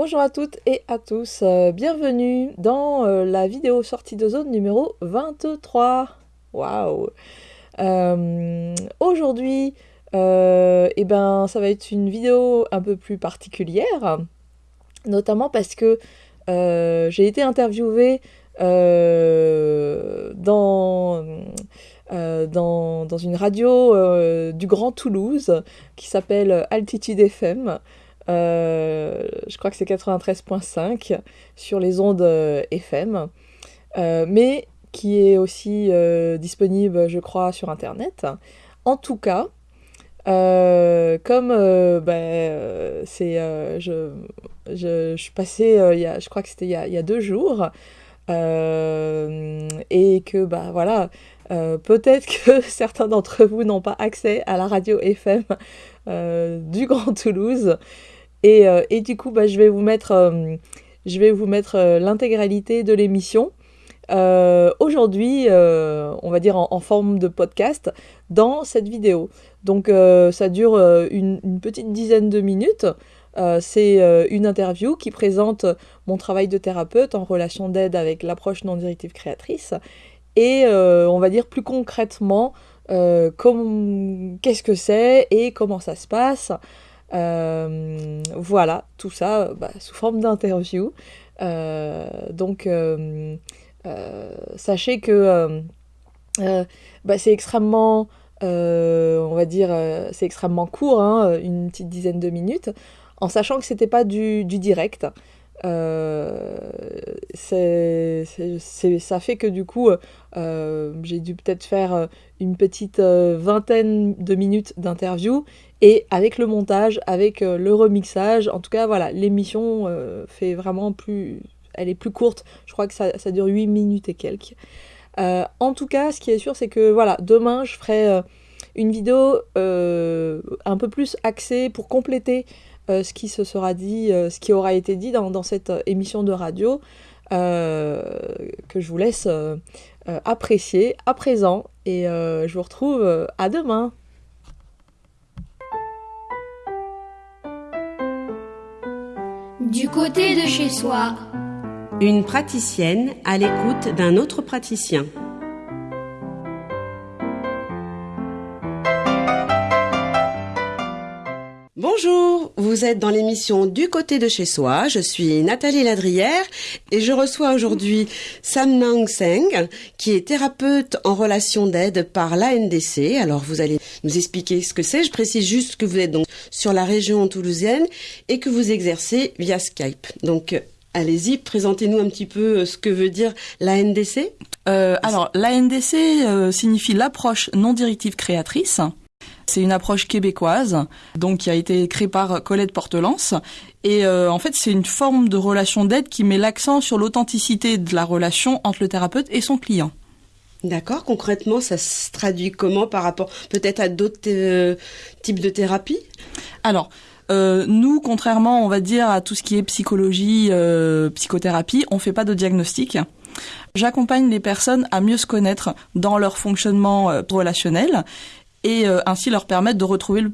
Bonjour à toutes et à tous, euh, bienvenue dans euh, la vidéo sortie de zone numéro 23. Waouh euh, Aujourd'hui, eh ben, ça va être une vidéo un peu plus particulière, notamment parce que j'ai été interviewée dans, une radio du Grand Toulouse qui s'appelle Altitude FM. Euh, je crois que c'est 93.5 sur les ondes euh, FM, euh, mais qui est aussi disponible, je crois, sur Internet. En tout cas, comme ben, c'est, je, suis passée, il y a, je crois que c'était il, il, y a deux jours, et que bah voilà, peut-être que certains d'entre vous n'ont pas accès à la radio FM du Grand Toulouse. Euh, et, du coup, bah, je vais vous mettre, euh, euh, l'intégralité de l'émission. Aujourd'hui, on va dire en, forme de podcast, dans cette vidéo. Donc ça dure une, petite dizaine de minutes. C'est une interview qui présente mon travail de thérapeute en relation d'aide avec l'approche non directive créatrice. Et on va dire plus concrètement qu'est-ce que c'est et comment ça se passe. Euh, voilà, tout ça bah, sous forme d'interview. Euh, donc, euh, sachez que bah, c'est extrêmement, on va dire, c'est extrêmement court, hein, une petite dizaine de minutes, en sachant que c'était pas du direct. Euh, ça fait que du coup, euh, j'ai dû peut-être faire une petite vingtaine de minutes d'interview et avec le montage, avec le remixage, en tout cas voilà, l'émission fait vraiment plus, elle est plus courte. Je crois que ça, ça dure 8 minutes et quelques. en tout cas, ce qui est sûr, c'est que voilà, demain je ferai une vidéo un peu plus axée pour compléter euh, ce qui se sera dit, euh, ce qui aura été dit dans, cette euh, émission de radio, que je vous laisse apprécier à présent. Et je vous retrouve à demain. Du côté de chez soi. Une praticienne à l'écoute d'un autre praticien. Bonjour, vous êtes dans l'émission Du côté de chez soi. Je suis Nathalie Ladrière et je reçois aujourd'hui Sam Nang Seng, qui est thérapeute en relation d'aide par l'ANDC. Alors vous allez nous expliquer ce que c'est. Je précise juste que vous êtes donc sur la région toulousaine et que vous exercez via Skype. Donc Allez-y, présentez-nous un petit peu euh, ce que veut dire l'ANDC. Euh, alors, l'ANDC euh, signifie l'approche non directive créatrice. C'est une approche québécoise, donc qui a été créée par Colette Portelance. Et euh, en fait, c'est une forme de relation d'aide qui met l'accent sur l'authenticité de la relation entre le thérapeute et son client. D'accord. Concrètement, ça se traduit comment par rapport peut-être à d'autres euh, types de thérapies? Alors, euh, nous, contrairement, on va dire, à tout ce qui est psychologie, psychothérapie, on fait pas de diagnostic. J'accompagne les personnes à mieux se connaître dans leur fonctionnement relationnel et euh, ainsi leur permettre de retrouver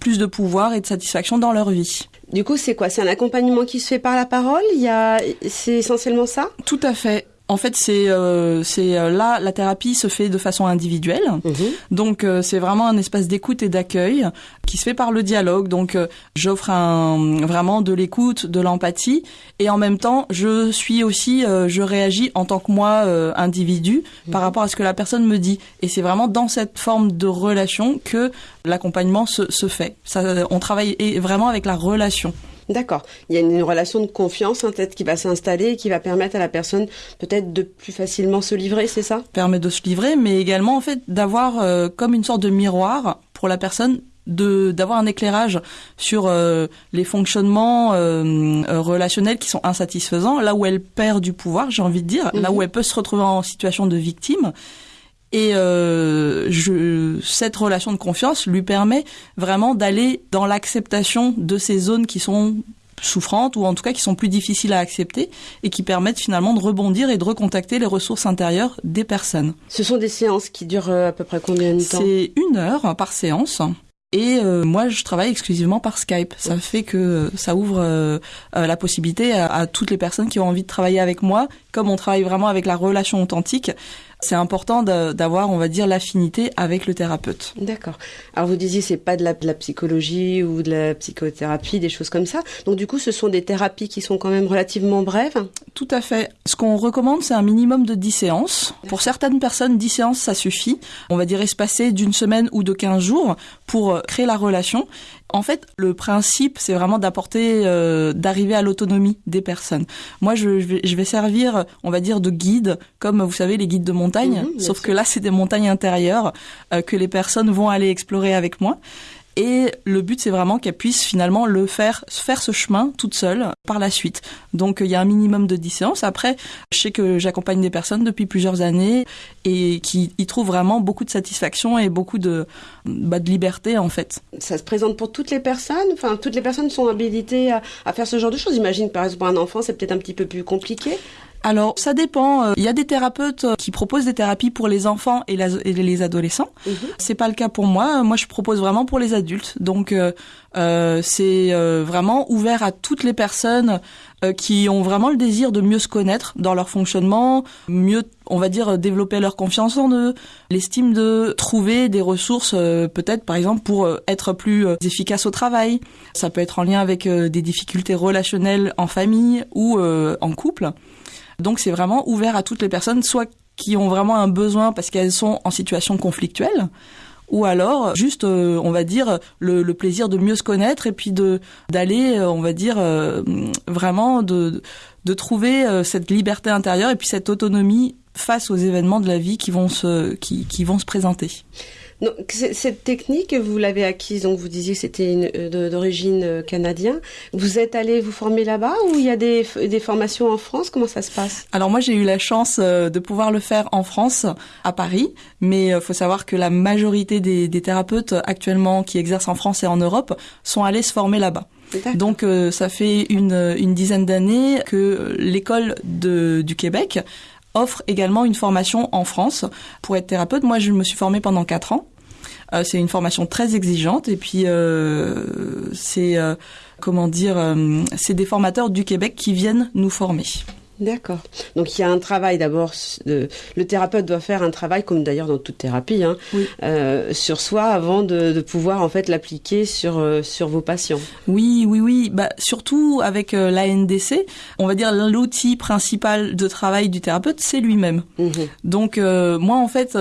plus de pouvoir et de satisfaction dans leur vie. Du coup, c'est quoi? C'est un accompagnement qui se fait par la parole? Il y a, c'est essentiellement ça? Tout à fait. En fait, c'est euh, c'est euh, là la thérapie se fait de façon individuelle. Mhm. Donc euh, c'est vraiment un espace d'écoute et d'accueil qui se fait par le dialogue. Donc j'offre un vraiment de l'écoute, de l'empathie et en même temps, je suis aussi je réagis en tant que moi individu par mhm. rapport à ce que la personne me dit et c'est vraiment dans cette forme de relation que l'accompagnement se, se fait. Ça on travaille vraiment avec la relation. D'accord. Il y a une relation de confiance hein, peut-être qui va s'installer et qui va permettre à la personne peut-être de plus facilement se livrer, c'est ça? Permet de se livrer, mais également en fait d'avoir euh, comme une sorte de miroir pour la personne de d'avoir un éclairage sur euh, les fonctionnements euh, relationnels qui sont insatisfaisants, là où elle perd du pouvoir, j'ai envie de dire, là où mhm. elle peut se retrouver en situation de victime. Et euh, je, cette relation de confiance lui permet vraiment d'aller dans l'acceptation de ces zones qui sont souffrantes ou en tout cas qui sont plus difficiles à accepter et qui permettent finalement de rebondir et de recontacter les ressources intérieures des personnes. Ce sont des séances qui durent euh, à peu près combien de temps? C'est une heure par séance. Et euh, moi, je travaille exclusivement par Skype. Ça fait que ça ouvre euh, euh, la possibilité à, à, toutes les personnes qui ont envie de travailler avec moi. Comme on travaille vraiment avec la relation authentique, c'est important d'avoir, on va dire, l'affinité avec le thérapeute. D'accord. Alors vous disiez c'est pas de la, de la, psychologie ou de la psychothérapie, des choses comme ça. Donc du coup, ce sont des thérapies qui sont quand même relativement brèves. Tout à fait. Ce qu'on recommande, c'est un minimum de 10 séances. Pour certaines personnes, 10 séances, ça suffit. On va dire espacer d'une semaine ou de 15 jours pour créer la relation. En fait, le principe, c'est vraiment d'apporter, euh, d'arriver à l'autonomie des personnes. Moi, je, je, vais, servir, on va dire, de guide, comme vous savez, les guides de montagne. Mhm, sauf que là, c'est des montagnes intérieures euh, que les personnes vont aller explorer avec moi. Et le but, c'est vraiment qu'elle puisse finalement le faire, faire ce chemin toute seule par la suite. Donc, il y a un minimum de 10 séances. Après, je sais que j'accompagne des personnes depuis plusieurs années et qui y trouvent vraiment beaucoup de satisfaction et beaucoup de, bah, de liberté, en fait. Ça se présente pour toutes les personnes? Enfin, toutes les personnes sont habilitées à, à faire ce genre de choses. J'imagine, par exemple, pour un enfant, c'est peut-être un petit peu plus compliqué. Alors, ça dépend. Euh, il y a des thérapeutes euh, qui proposent des thérapies pour les enfants et, les adolescents. Mhm. C'est pas le cas pour moi. Moi, je propose vraiment pour les adultes. Donc, euh, euh c'est vraiment ouvert à toutes les personnes qui ont vraiment le désir de mieux se connaître dans leur fonctionnement, mieux, on va dire, développer leur confiance en eux, l'estime de trouver des ressources, peut-être, par exemple, pour être plus efficace au travail. Ça peut être en lien avec des difficultés relationnelles en famille ou en couple. Donc c'est vraiment ouvert à toutes les personnes, soit qui ont vraiment un besoin parce qu'elles sont en situation conflictuelle, ou alors juste, euh, on va dire, le, plaisir de mieux se connaître et puis de d'aller, euh, on va dire, euh, vraiment de de trouver cette liberté intérieure et puis cette autonomie face aux événements de la vie qui vont se qui, qui vont se présenter. Donc, cette technique, vous l'avez acquise, donc vous disiez que c'était euh, d'origine euh, canadienne. Vous êtes allé vous former là-bas ou il y a des, des, formations en France? Comment ça se passe? Alors moi, j'ai eu la chance euh, de pouvoir le faire en France, à Paris, mais il faut savoir que la majorité des, des, thérapeutes actuellement qui exercent en France et en Europe sont allés se former là-bas. Donc ça fait une, une dizaine d'années que l'école du Québec offre également une formation en France pour être thérapeute. Moi, je me suis formée pendant quatre ans. Euh, c'est une formation très exigeante et puis euh, c'est euh, comment dire, c'est des formateurs du Québec qui viennent nous former. D'accord. Donc il y a un travail d'abord. Le thérapeute doit faire un travail, comme d'ailleurs dans toute thérapie, hein, euh, sur soi avant de, de pouvoir en fait l'appliquer sur euh, sur vos patients. Oui, oui, oui. Bah surtout avec euh, l'ANDC, on va dire l'outil principal de travail du thérapeute, c'est lui-même. Mhm. Donc euh, moi en fait,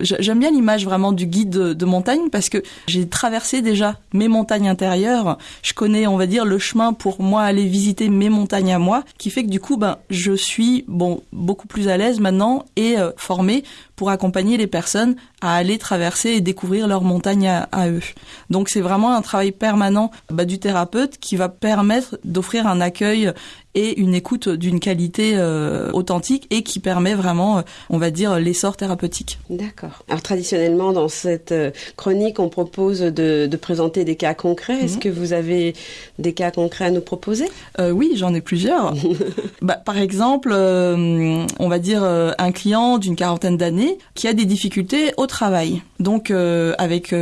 j'aime bien l'image vraiment du guide de, de montagne parce que j'ai traversé déjà mes montagnes intérieures. Je connais, on va dire, le chemin pour moi aller visiter mes montagnes à moi, qui fait que du coup, ben je suis beaucoup plus à l'aise maintenant et euh, formée pour accompagner les personnes à aller traverser et découvrir leur montagne à, eux. Donc c'est vraiment un travail permanent bah, du thérapeute qui va permettre d'offrir un accueil et une écoute d'une qualité euh, authentique et qui permet vraiment, euh, on va dire, l'essor thérapeutique. D'accord. Alors traditionnellement, dans cette euh, chronique, on propose de, de présenter des cas concrets. Est-ce mhm. que vous avez des cas concrets à nous proposer? Oui, j'en ai plusieurs. bah, par exemple, on va dire un client d'une quarantaine d'années qui a des difficultés au travail. Donc avec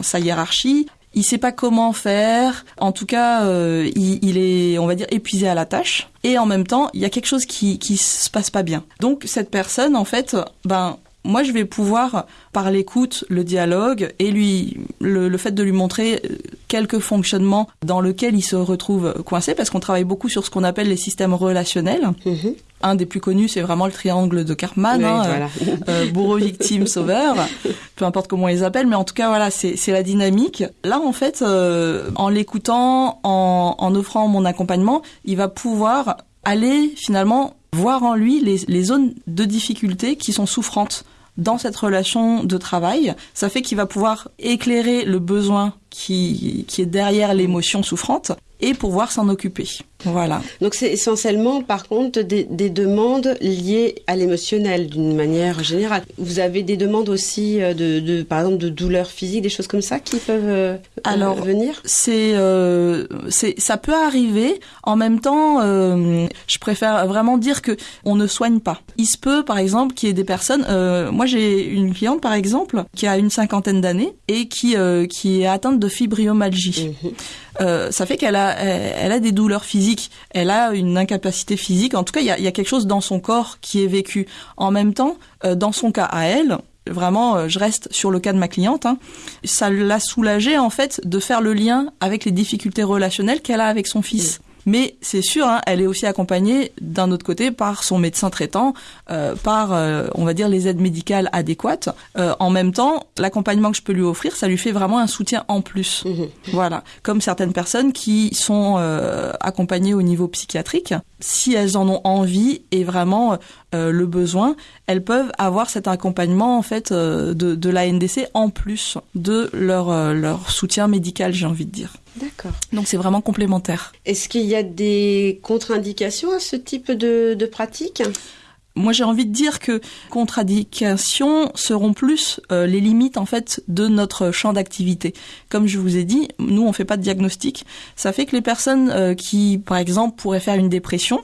sa hiérarchie, il sait pas comment faire. En tout cas, euh, il, est, on va dire, épuisé à la tâche. Et en même temps, il y a quelque chose qui qui se passe pas bien. Donc cette personne, en fait, ben moi je vais pouvoir par l'écoute, le dialogue et lui le, fait de lui montrer euh, quelques fonctionnements dans lesquels il se retrouve coincé parce qu'on travaille beaucoup sur ce qu'on appelle les systèmes relationnels. Mhm. Un des plus connus, c'est vraiment le triangle de Karpman, hein, euh, euh, bourreau, victime, sauveur, peu importe comment ils appellent, mais en tout cas voilà, c'est la dynamique. Là, en fait, en l'écoutant, en, en offrant mon accompagnement, il va pouvoir aller finalement voir en lui les, les zones de difficulté qui sont souffrantes dans cette relation de travail, ça fait qu'il va pouvoir éclairer le besoin qui, est derrière l'émotion souffrante et pouvoir s'en occuper. Voilà. Donc c'est essentiellement, par contre, des, des demandes liées à l'émotionnel d'une manière générale. Vous avez des demandes aussi euh, de, de, par exemple, de douleurs physiques, des choses comme ça qui peuvent euh, Alors, venir? C'est, euh, c'est, ça peut arriver. En même temps, euh, je préfère vraiment dire que on ne soigne pas. Il se peut, par exemple, qu'il y ait des personnes. Euh, moi, j'ai une cliente, par exemple, qui a une cinquantaine d'années et qui qui est atteinte de fibromyalgie. Mhm. Euh, ça fait qu'elle a, elle, elle a des douleurs physiques, elle a une incapacité physique. En tout cas, il y a, y a quelque chose dans son corps qui est vécu. En même temps, euh, dans son cas à elle, vraiment, euh, je reste sur le cas de ma cliente, hein, ça l'a soulagée en fait de faire le lien avec les difficultés relationnelles qu'elle a avec son fils. Mais c'est sûr, hein, elle est aussi accompagnée d'un autre côté par son médecin traitant, euh, par, euh, on va dire, les aides médicales adéquates. Euh, en même temps, l'accompagnement que je peux lui offrir, ça lui fait vraiment un soutien en plus. Mhm. Voilà, comme certaines personnes qui sont accompagnées au niveau psychiatrique, si elles en ont envie et vraiment euh, le besoin, elles peuvent avoir cet accompagnement en fait euh, de, de la NDC en plus de leur euh, leur soutien médical, j'ai envie de dire. D'accord. Donc c'est vraiment complémentaire. Est-ce qu'il y a des contre-indications à ce type de, de pratique? Moi, j'ai envie de dire que contre-indications seront plus euh, les limites en fait de notre champ d'activité. Comme je vous ai dit, nous on fait pas de diagnostic. Ça fait que les personnes euh, qui, par exemple, pourraient faire une dépression,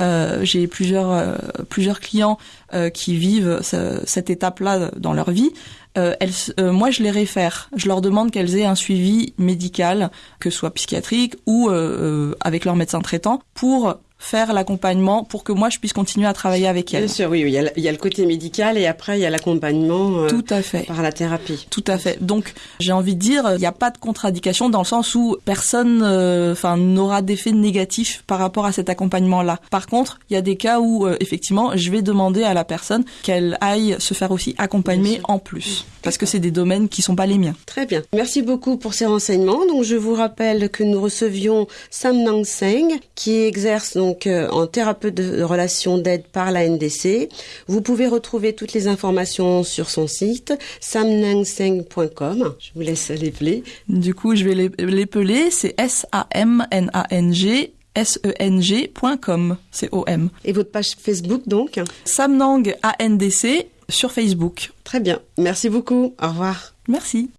euh, j'ai plusieurs euh, plusieurs clients euh, qui vivent ce- cette étape-là dans leur vie. Euh, elles, euh, moi, je les réfère. Je leur demande qu'elles aient un suivi médical, que ce soit psychiatrique ou euh, avec leur médecin traitant, pour faire l'accompagnement, pour que moi je puisse continuer à travailler avec elles. Bien sûr, oui, oui, il y, a, le- il y a le côté médical et après il y a l'accompagnement euh, Tout à fait. par la thérapie. Tout à fait. Donc, j'ai envie de dire, il n'y a pas de contradiction dans le sens où personne, euh, n'aura d'effet négatif par rapport à cet accompagnement-là. Par contre, il y a des cas où, euh, effectivement, je vais demander à la personne qu'elle aille se faire aussi accompagner en plus, parce que c'est des domaines qui sont pas les miens. Très bien. Merci beaucoup pour ces renseignements. Donc, je vous rappelle que nous recevions Sam Nang Seng, qui exerce donc euh, en thérapeute de relations d'aide par la NDC. Vous pouvez retrouver toutes les informations sur son site samnangseng.com. Je vous laisse l'épeler. Du coup, je vais l'é- l'épeler. C'est S A M N A N G S E N G.com. C'est O M. Et votre page Facebook donc. Samnang A N D C sur Facebook. Très bien. Merci beaucoup. Au revoir. Merci.